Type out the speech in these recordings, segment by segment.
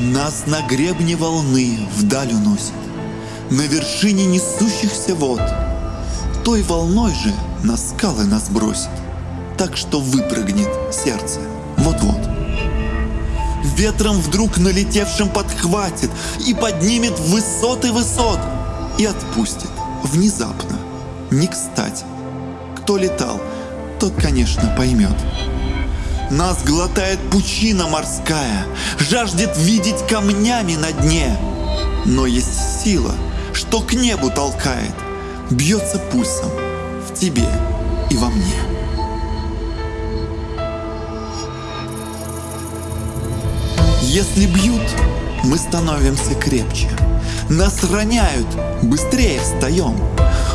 Нас на гребне волны вдаль уносит, На вершине несущихся вод. Той волной же на скалы нас бросит, Так что выпрыгнет сердце вот-вот. Ветром вдруг налетевшим подхватит И поднимет высоты высот И отпустит внезапно, не кстати. Кто летал, тот, конечно, поймет. Нас глотает пучина морская, Жаждет видеть камнями на дне. Но есть сила, что к небу толкает, Бьется пульсом в тебе и во мне. Если бьют, мы становимся крепче. Нас роняют, быстрее встаем.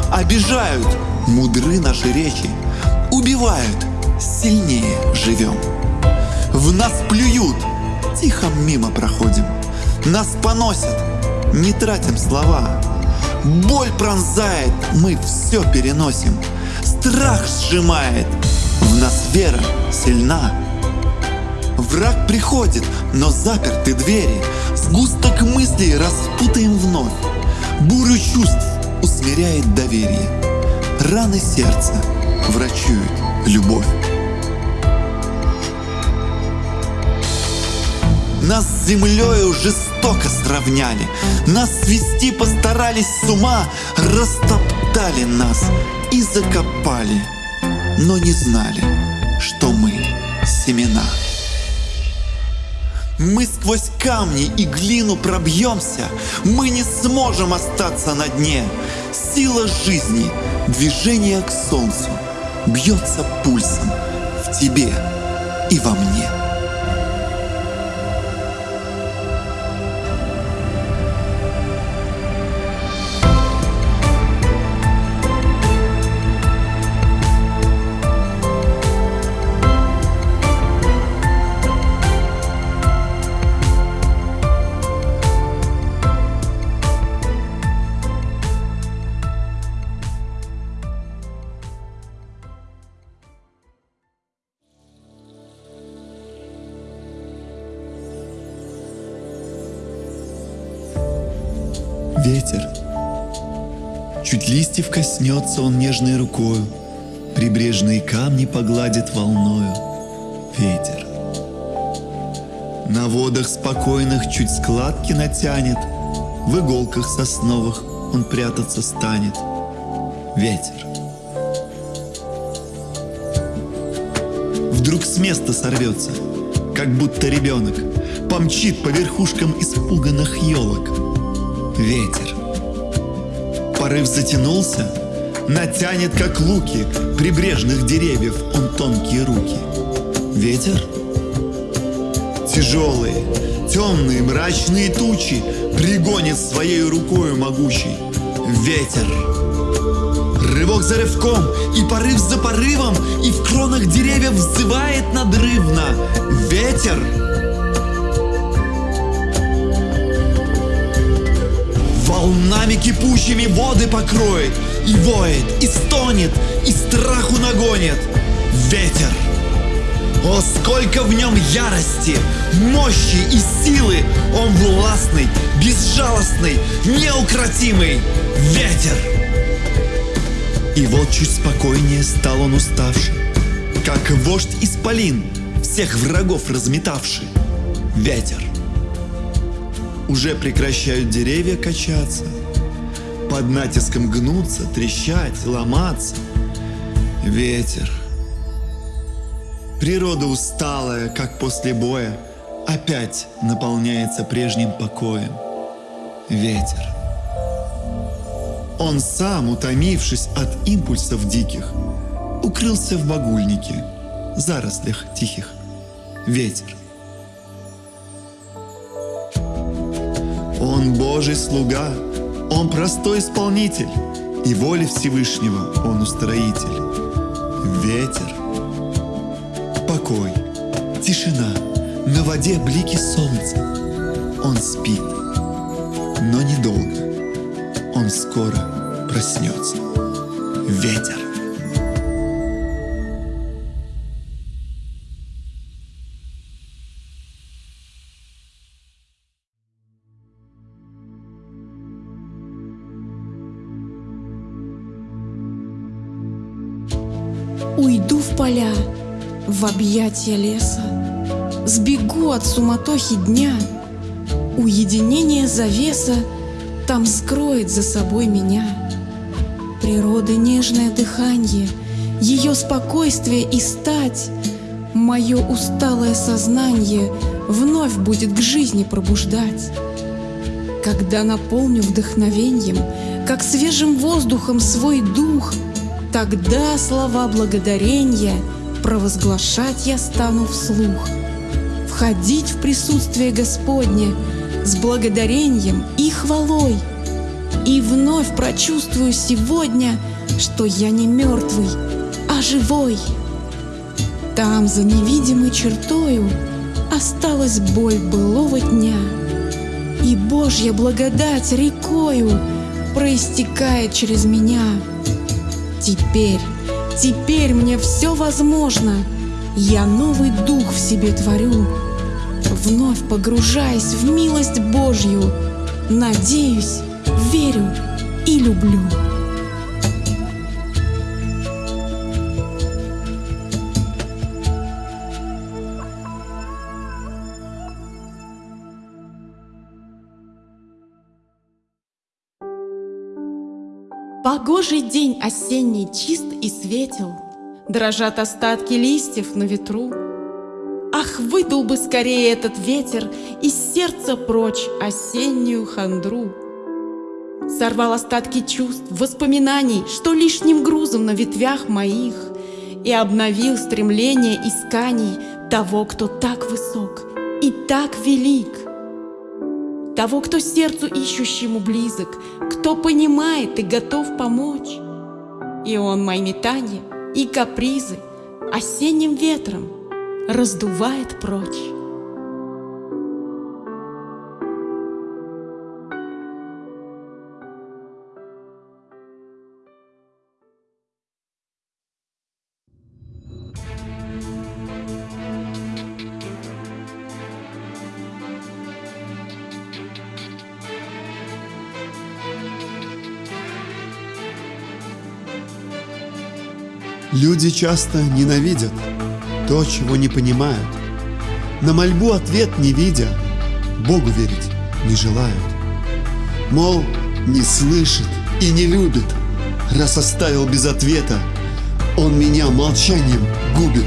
Обижают, мудры наши речи. Убивают, сильнее живем. В нас плюют, тихо мимо проходим. Нас поносят, не тратим слова. Боль пронзает, мы все переносим. Страх сжимает, в нас вера сильна. Враг приходит, но заперты двери. Сгусток мыслей распутаем вновь. Бурю чувств усмиряет доверие. Раны сердца врачует любовь. Нас с землею жестоко сравняли, Нас свести постарались с ума, Растоптали нас и закопали, Но не знали, что мы семена. Мы сквозь камни и глину пробьемся, Мы не сможем остаться на дне. Сила жизни, движение к солнцу Бьется пульсом в тебе и во мне. Коснется он нежной рукою, Прибрежные камни погладит волною. Ветер. На водах спокойных чуть складки натянет, В иголках сосновых он прятаться станет. Ветер. Вдруг с места сорвется, как будто ребенок, Помчит по верхушкам испуганных елок. Ветер. Порыв затянулся, натянет, как луки, Прибрежных деревьев он тонкие руки. Ветер. Тяжелые, темные, мрачные тучи Пригонит своей рукою могучей. Ветер. Рывок за рывком, и порыв за порывом, И в кронах деревьев взывает надрывно. Ветер. Волнами кипучими воды покроет, И воет, и стонет, и страху нагонит. Ветер. О, сколько в нем ярости, мощи и силы! Он властный, безжалостный, неукротимый ветер! И вот чуть спокойнее стал он уставший, Как вождь исполин, всех врагов разметавший. Ветер. Уже прекращают деревья качаться, Под натиском гнуться, трещать, ломаться. Ветер. Природа усталая, как после боя, Опять наполняется прежним покоем. Ветер. Он сам, утомившись от импульсов диких, Укрылся в багульнике, зарослях тихих. Ветер. Он Божий слуга, Он простой исполнитель, И воли Всевышнего Он устроитель. Ветер. Покой, тишина, на воде блики солнца. Он спит, но недолго. Он скоро проснется. Ветер. Объятия леса. Сбегу от суматохи дня, уединение завеса там скроет за собой меня. Природы нежное дыхание, ее спокойствие и стать, мое усталое сознание вновь будет к жизни пробуждать. Когда наполню вдохновением, как свежим воздухом свой дух, тогда слова благодарения провозглашать я стану вслух. Входить в присутствие Господне с благодарением и хвалой. И вновь прочувствую сегодня, что я не мертвый, а живой. Там, за невидимой чертою, осталась боль былого дня. И Божья благодать рекою проистекает через меня. Теперь, теперь мне все возможно. Я новый дух в себе творю, вновь погружаясь в милость Божью. Надеюсь, верю и люблю. Погожий день осенний чист и светел, Дрожат остатки листьев на ветру. Ах, выдул бы скорее этот ветер Из сердца прочь осеннюю хандру. Сорвал остатки чувств, воспоминаний, Что лишним грузом на ветвях моих, И обновил стремление исканий Того, кто так высок и так велик — того, кто сердцу ищущему близок, кто понимает и готов помочь. И он мои метания и капризы осенним ветром раздувает прочь. Люди часто ненавидят то, чего не понимают. На мольбу ответ не видя, Богу верить не желают. Мол, не слышит и не любит, раз оставил без ответа, Он меня молчанием губит,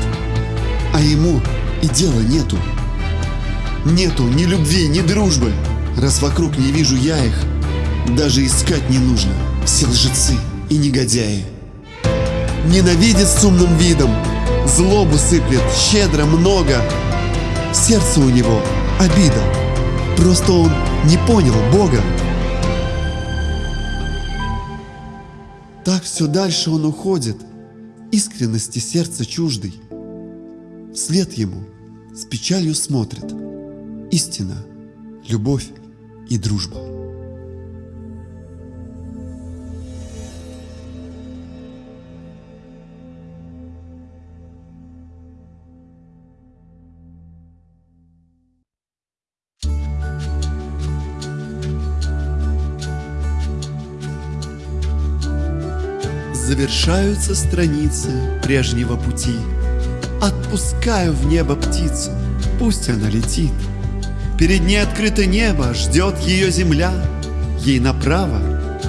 а ему и дела нету. Нету ни любви, ни дружбы, раз вокруг не вижу я их, даже искать не нужно, все лжецы и негодяи. Ненавидит с умным видом, злобу сыплет щедро много. Сердце у него обида, просто он не понял Бога. Так все дальше он уходит, искренности сердца чуждый. Вслед ему с печалью смотрит истина, любовь и дружба. Завершаются страницы прежнего пути. Отпускаю в небо птицу, пусть она летит. Перед ней открыто небо, ждет ее земля. Ей направо,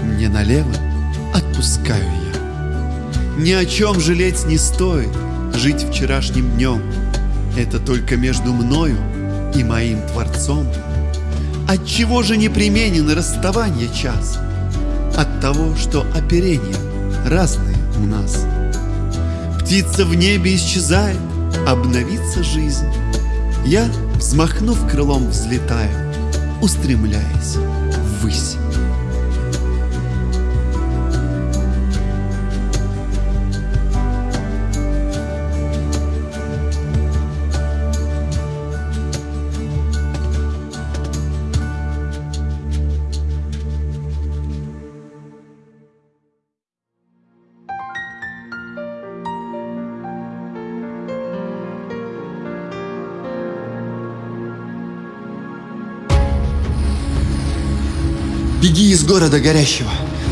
мне налево, отпускаю я. Ни о чем жалеть не стоит, жить вчерашним днем. Это только между мною и моим Творцом. Отчего же непременен расставание час? От того, что оперение разные у нас. Птица в небе исчезает, обновится жизнь. Я, взмахнув крылом, взлетаю, устремляясь ввысь. Беги из города горящего,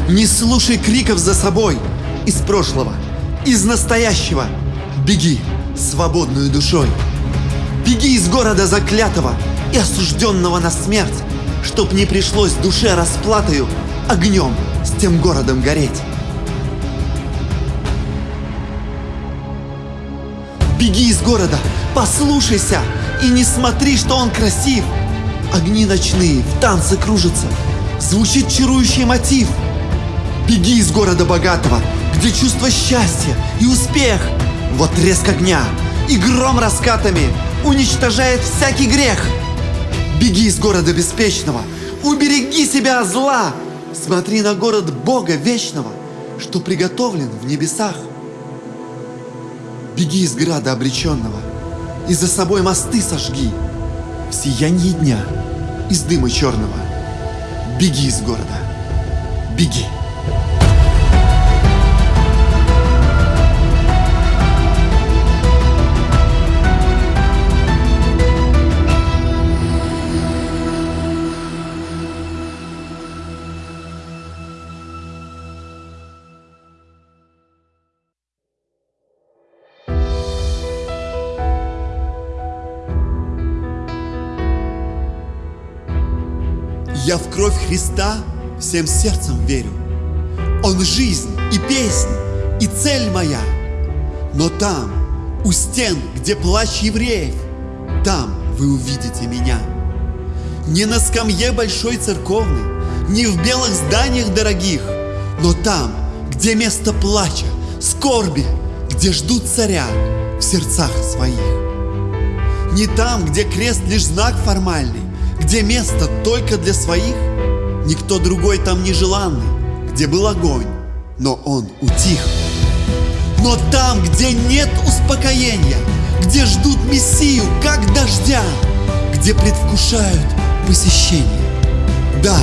не слушай криков за собой, из прошлого, из настоящего. Беги, свободную душой. Беги из города заклятого и осужденного на смерть, чтоб не пришлось душе расплатою огнем с тем городом гореть. Беги из города, послушайся и не смотри, что он красив. Огни ночные в танце кружатся, звучит чарующий мотив. Беги из города богатого, где чувство счастья и успех. Вот треск огня и гром раскатами уничтожает всякий грех. Беги из города беспечного, убереги себя от зла. Смотри на город Бога вечного, что приготовлен в небесах. Беги из града обреченного и за собой мосты сожги. В сиянье дня из дыма черного беги из города, беги. Я в кровь Христа всем сердцем верю. Он жизнь и песнь, и цель моя. Но там, у стен, где плач евреев, там вы увидите меня. Не на скамье большой церковной, не в белых зданиях дорогих, но там, где место плача, скорби, где ждут царя в сердцах своих. Не там, где крест лишь знак формальный, где место только для своих, никто другой там не желанный, где был огонь, но он утих. Но там, где нет успокоения, где ждут Мессию, как дождя, где предвкушают посещение. Да,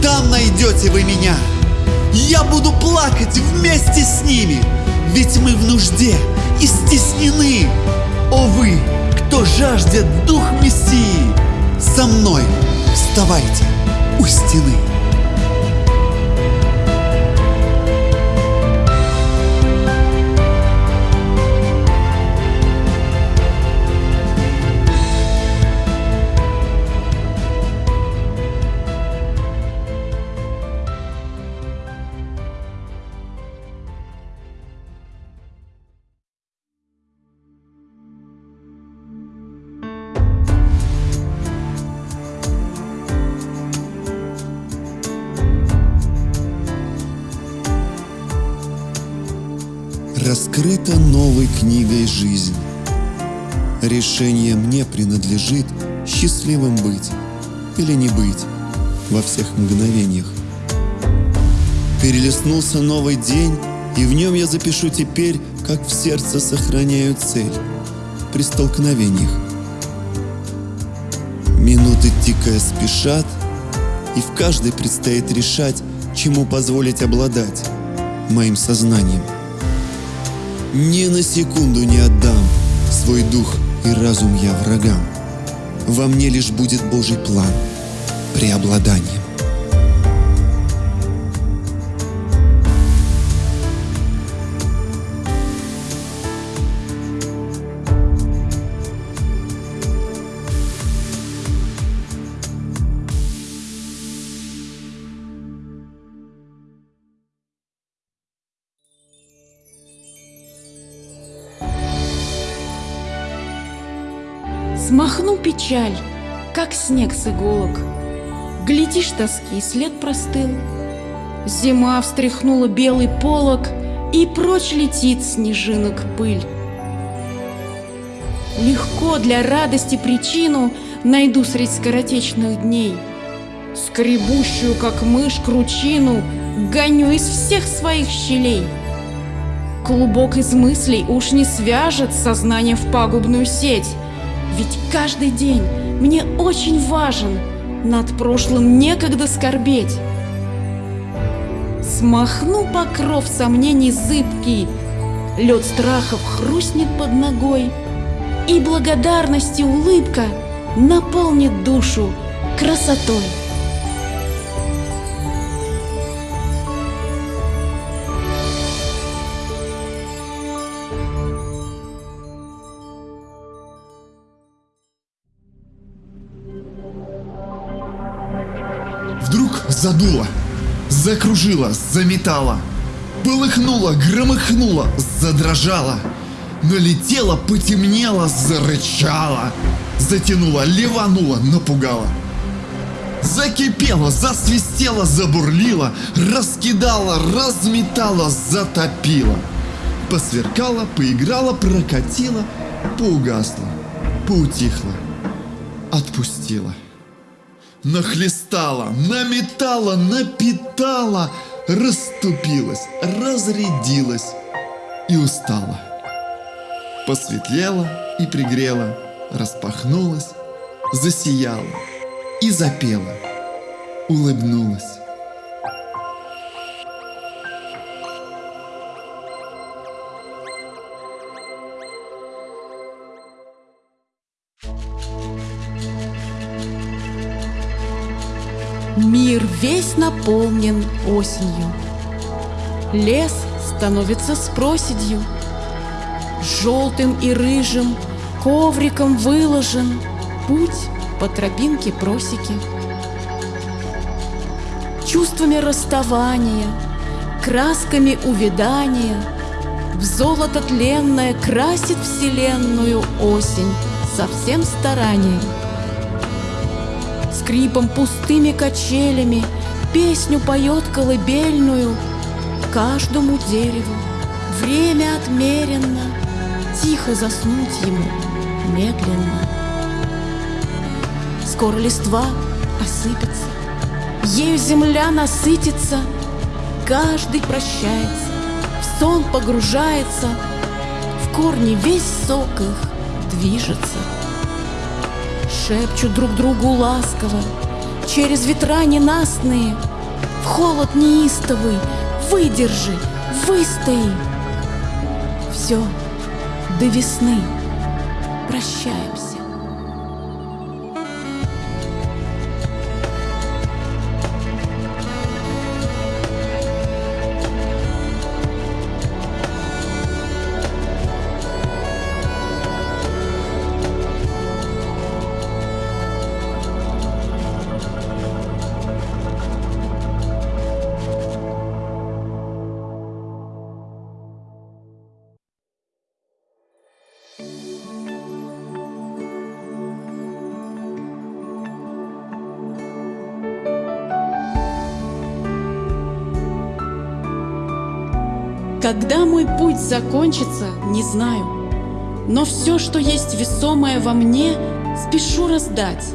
там найдете вы меня. Я буду плакать вместе с ними, ведь мы в нужде и стеснены. О вы, кто жаждет дух Мессии, со мной вставайте у стены. Книгой жизнь. Решение мне принадлежит счастливым быть или не быть во всех мгновениях. Перелистнулся новый день, и в нем я запишу теперь, как в сердце сохраняю цель при столкновениях. Минуты тикая спешат, и в каждой предстоит решать, чему позволить обладать моим сознанием. Ни на секунду не отдам свой дух и разум я врагам. Во мне лишь будет Божий план преобладанием. Смахну печаль, как снег с иголок. Глядишь тоски, след простыл. Зима встряхнула белый полог, И прочь летит снежинок пыль. Легко для радости причину Найду средь скоротечных дней. Скребущую, как мышь, кручину Гоню из всех своих щелей. Клубок из мыслей уж не свяжет Сознание в пагубную сеть, ведь каждый день мне очень важен, над прошлым некогда скорбеть. Смахну покров сомнений зыбкий, лед страхов хрустнет под ногой, и благодарности улыбка наполнит душу красотой. Задуло, закружило, заметало, полыхнуло, громыхнуло, задрожало, налетело, потемнело, зарычало, затянуло, ливануло, напугало. Закипело, засвистело, забурлило, раскидало, разметало, затопило. Посверкало, поиграло, прокатило, поугасло, поутихло, отпустило. Нахлестало, наметало, напитало, расступилось, разрядилось и устало. Посветлело и пригрело, распахнулось, засияло и запела, улыбнулась. Мир весь наполнен осенью. Лес становится с проседью. Желтым и рыжим ковриком выложен Путь по тропинке просеки. Чувствами расставания, красками увядания В золото тленное красит вселенную осень Со всем старанием. Скрипом пустыми качелями Песню поет колыбельную Каждому дереву время отмерено, Тихо заснуть ему медленно. Скоро листва осыпется, Ею земля насытится, Каждый прощается, в сон погружается, В корни весь сок их движется. Шепчут друг другу ласково, Через ветра ненастные, В холод неистовый, выдержи, выстои. Все, до весны прощаемся. Когда мой путь закончится, не знаю. Но все, что есть весомое во мне, спешу раздать,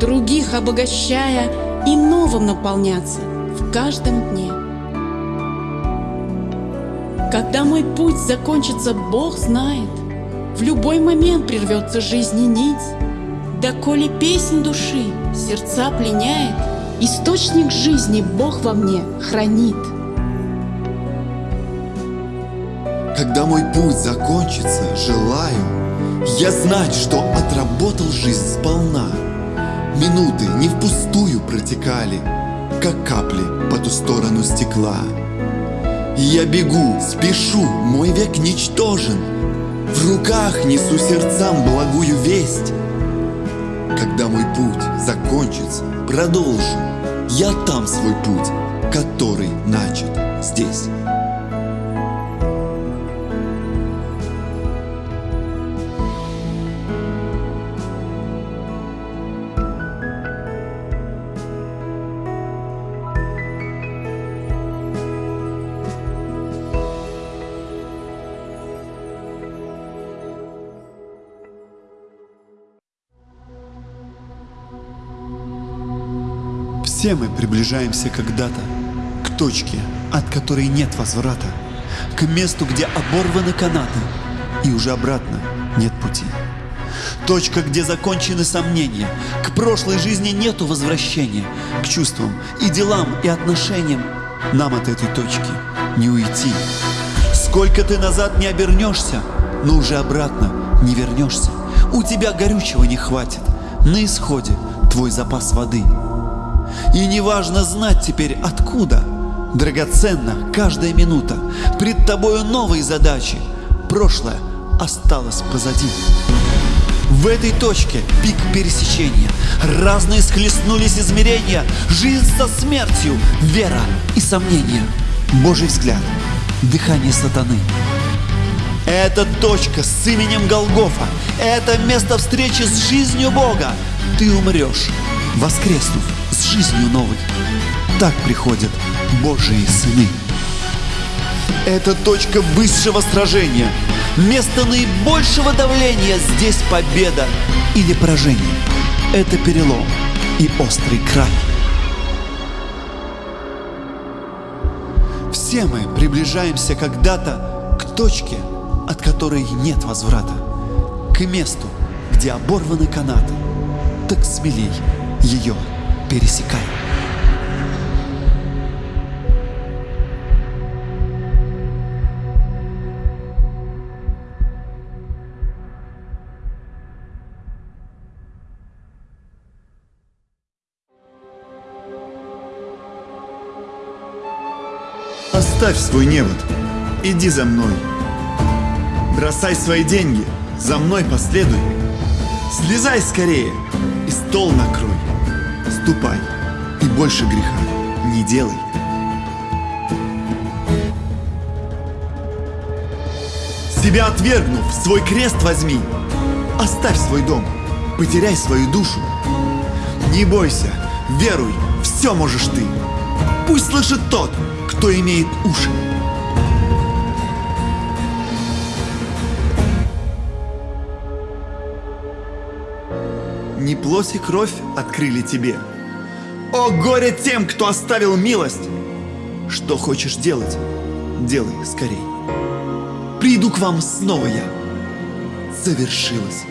других обогащая и новым наполняться в каждом дне. Когда мой путь закончится, Бог знает, в любой момент прервется жизни нить, да коли песнь души сердца пленяет, источник жизни Бог во мне хранит. Когда мой путь закончится, желаю Я знать, что отработал жизнь сполна. Минуты не впустую протекали Как капли по ту сторону стекла. Я бегу, спешу, мой век ничтожен. В руках несу сердцам благую весть. Когда мой путь закончится, продолжу. Я там свой путь, который начат здесь Все мы приближаемся когда-то к точке, от которой нет возврата, к месту, где оборваны канаты, и уже обратно нет пути. Точка, где закончены сомнения, к прошлой жизни нету возвращения, к чувствам и делам и отношениям. Нам от этой точки не уйти. Сколько ты назад не обернешься, но уже обратно не вернешься. У тебя горючего не хватит, на исходе твой запас воды – и неважно знать теперь откуда. Драгоценна каждая минута. Пред тобою новые задачи. Прошлое осталось позади. В этой точке пик пересечения. Разные схлестнулись измерения. Жизнь со смертью, вера и сомнения. Божий взгляд, дыхание сатаны. Это точка с именем Голгофа. Это место встречи с жизнью Бога. Ты умрешь, воскреснув с жизнью новой. Так приходят Божьи сыны. Это точка высшего сражения. Место наибольшего давления. Здесь победа или поражение. Это перелом и острый край. Все мы приближаемся когда-то к точке, от которой нет возврата, к месту, где оборваны канаты. Так смелей ее пересекай. Оставь свой невод, иди за мной. Бросай свои деньги, за мной последуй. Слезай скорее и стол накрой. Ступай и больше греха не делай. Себя отвергнув, свой крест возьми. Оставь свой дом, потеряй свою душу. Не бойся, веруй, все можешь ты. Пусть слышит тот, кто имеет уши. Не плоть и кровь открыли тебе. О, горе тем, кто оставил милость! Что хочешь делать, делай скорей. Приду к вам снова я. Завершилось.